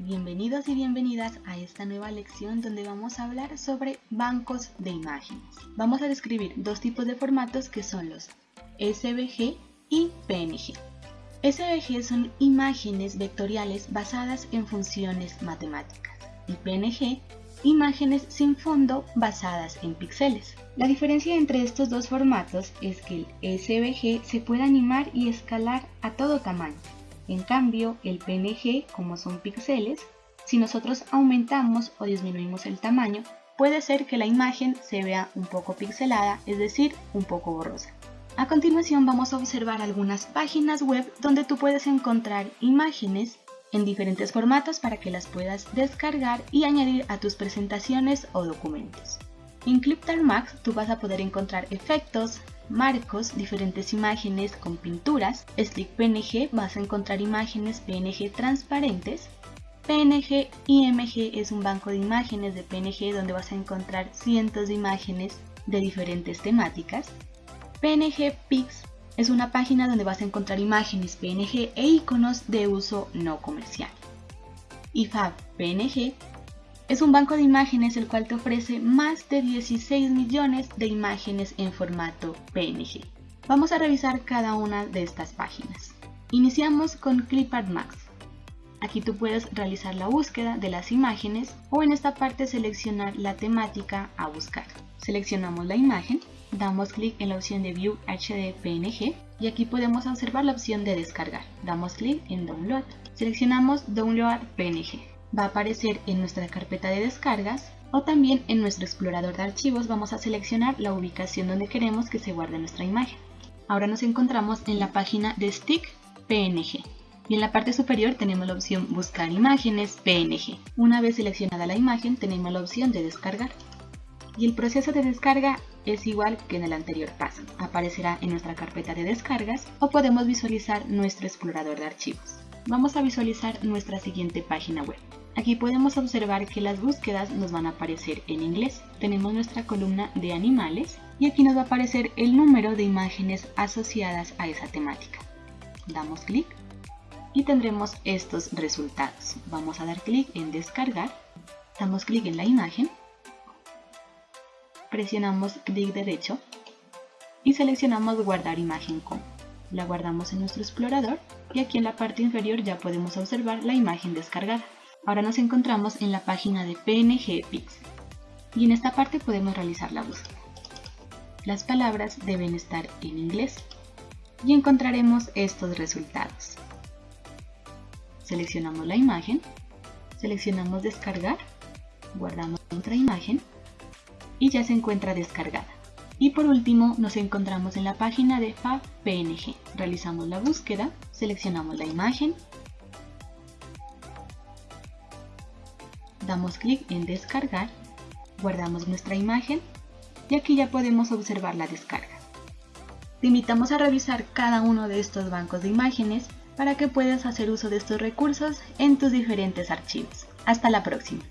Bienvenidos y bienvenidas a esta nueva lección donde vamos a hablar sobre bancos de imágenes. Vamos a describir dos tipos de formatos que son los SVG y PNG. SVG son imágenes vectoriales basadas en funciones matemáticas y PNG imágenes sin fondo basadas en píxeles. La diferencia entre estos dos formatos es que el SVG se puede animar y escalar a todo tamaño en cambio, el PNG, como son píxeles, si nosotros aumentamos o disminuimos el tamaño, puede ser que la imagen se vea un poco pixelada, es decir, un poco borrosa. A continuación vamos a observar algunas páginas web donde tú puedes encontrar imágenes en diferentes formatos para que las puedas descargar y añadir a tus presentaciones o documentos. En Cliptar Max tú vas a poder encontrar efectos, marcos, diferentes imágenes con pinturas. Slick PNG vas a encontrar imágenes PNG transparentes. PNG IMG es un banco de imágenes de PNG donde vas a encontrar cientos de imágenes de diferentes temáticas. PNG Pix es una página donde vas a encontrar imágenes PNG e iconos de uso no comercial. IFAB PNG es un banco de imágenes el cual te ofrece más de 16 millones de imágenes en formato PNG. Vamos a revisar cada una de estas páginas. Iniciamos con Clipart Max. Aquí tú puedes realizar la búsqueda de las imágenes o en esta parte seleccionar la temática a buscar. Seleccionamos la imagen, damos clic en la opción de View HD PNG y aquí podemos observar la opción de descargar. Damos clic en Download. Seleccionamos Download PNG va a aparecer en nuestra carpeta de descargas o también en nuestro explorador de archivos vamos a seleccionar la ubicación donde queremos que se guarde nuestra imagen. Ahora nos encontramos en la página de Stick PNG y en la parte superior tenemos la opción Buscar imágenes PNG. Una vez seleccionada la imagen tenemos la opción de descargar. Y el proceso de descarga es igual que en el anterior paso. Aparecerá en nuestra carpeta de descargas o podemos visualizar nuestro explorador de archivos. Vamos a visualizar nuestra siguiente página web. Aquí podemos observar que las búsquedas nos van a aparecer en inglés. Tenemos nuestra columna de animales y aquí nos va a aparecer el número de imágenes asociadas a esa temática. Damos clic y tendremos estos resultados. Vamos a dar clic en descargar, damos clic en la imagen, presionamos clic derecho y seleccionamos guardar imagen como. La guardamos en nuestro explorador y aquí en la parte inferior ya podemos observar la imagen descargada. Ahora nos encontramos en la página de PNG Pix y en esta parte podemos realizar la búsqueda. Las palabras deben estar en inglés y encontraremos estos resultados. Seleccionamos la imagen, seleccionamos descargar, guardamos nuestra imagen y ya se encuentra descargada. Y por último nos encontramos en la página de PNG. Realizamos la búsqueda, seleccionamos la imagen damos clic en descargar, guardamos nuestra imagen y aquí ya podemos observar la descarga. Te invitamos a revisar cada uno de estos bancos de imágenes para que puedas hacer uso de estos recursos en tus diferentes archivos. Hasta la próxima.